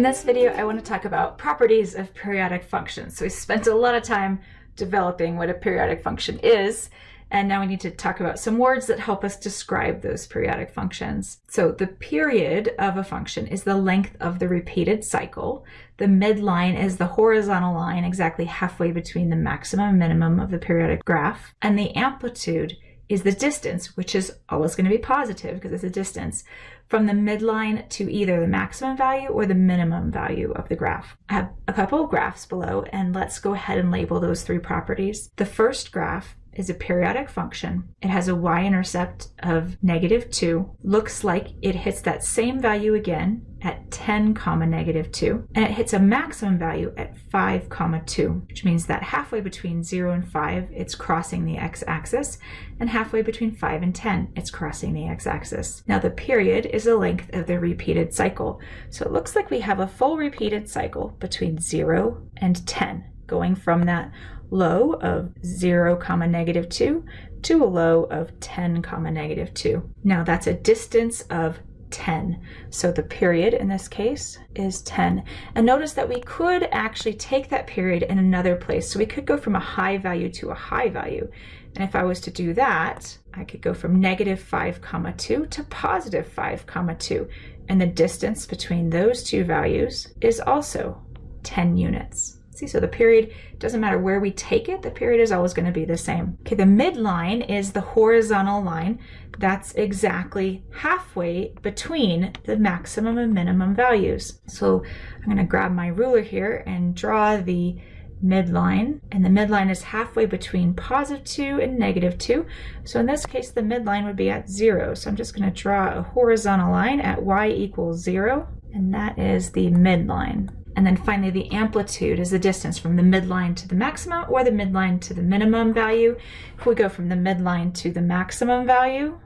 In this video, I want to talk about properties of periodic functions. So we spent a lot of time developing what a periodic function is, and now we need to talk about some words that help us describe those periodic functions. So the period of a function is the length of the repeated cycle. The midline is the horizontal line exactly halfway between the maximum and minimum of the periodic graph. And the amplitude is the distance, which is always going to be positive because it's a distance, from the midline to either the maximum value or the minimum value of the graph. I have a couple of graphs below, and let's go ahead and label those three properties. The first graph is a periodic function. It has a y-intercept of negative 2. Looks like it hits that same value again at 10 comma negative 2 and it hits a maximum value at 5 comma 2 which means that halfway between 0 and 5 it's crossing the x-axis and halfway between 5 and 10 it's crossing the x-axis. Now the period is the length of the repeated cycle so it looks like we have a full repeated cycle between 0 and 10 going from that low of 0 comma negative 2 to a low of 10 comma negative 2. Now that's a distance of 10. So the period in this case is 10. And notice that we could actually take that period in another place. So we could go from a high value to a high value. And if I was to do that, I could go from negative 5 comma 2 to positive 5 comma 2. And the distance between those two values is also 10 units. See, so the period doesn't matter where we take it, the period is always going to be the same. Okay, the midline is the horizontal line. That's exactly halfway between the maximum and minimum values. So I'm going to grab my ruler here and draw the midline and the midline is halfway between positive 2 and negative 2 so in this case the midline would be at 0 so I'm just going to draw a horizontal line at y equals 0 and that is the midline and then finally, the amplitude is the distance from the midline to the maximum or the midline to the minimum value. If we go from the midline to the maximum value,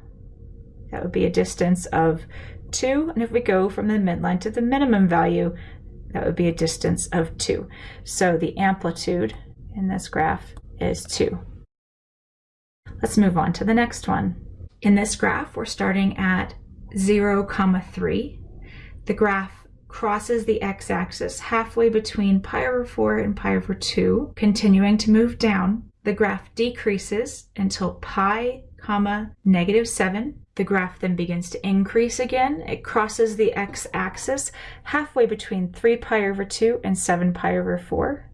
that would be a distance of 2. And if we go from the midline to the minimum value, that would be a distance of 2. So the amplitude in this graph is 2. Let's move on to the next one. In this graph, we're starting at 0, comma 3. The graph crosses the x-axis halfway between pi over 4 and pi over 2, continuing to move down. The graph decreases until pi comma negative 7. The graph then begins to increase again. It crosses the x-axis halfway between 3 pi over 2 and 7 pi over 4.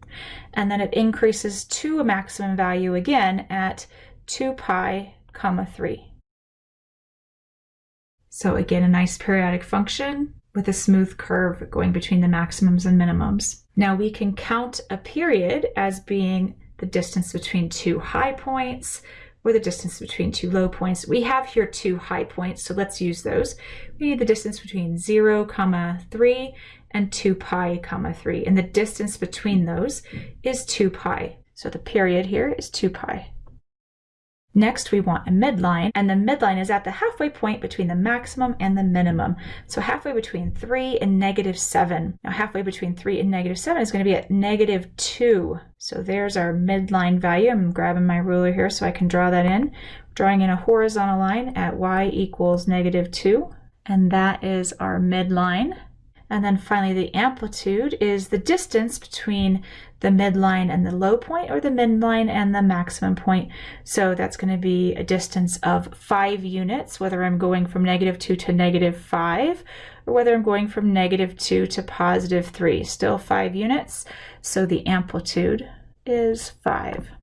And then it increases to a maximum value again at 2 pi comma 3. So again, a nice periodic function with a smooth curve going between the maximums and minimums. Now we can count a period as being the distance between two high points or the distance between two low points. We have here two high points, so let's use those. We need the distance between 0, comma 3 and 2 pi, comma 3. And the distance between those is 2 pi. So the period here is 2 pi. Next, we want a midline, and the midline is at the halfway point between the maximum and the minimum. So halfway between 3 and negative 7. Now halfway between 3 and negative 7 is going to be at negative 2. So there's our midline value. I'm grabbing my ruler here so I can draw that in. Drawing in a horizontal line at y equals negative 2. And that is our midline. And then finally, the amplitude is the distance between the midline and the low point or the midline and the maximum point. So that's going to be a distance of 5 units, whether I'm going from negative 2 to negative 5, or whether I'm going from negative 2 to positive 3. Still 5 units, so the amplitude is 5.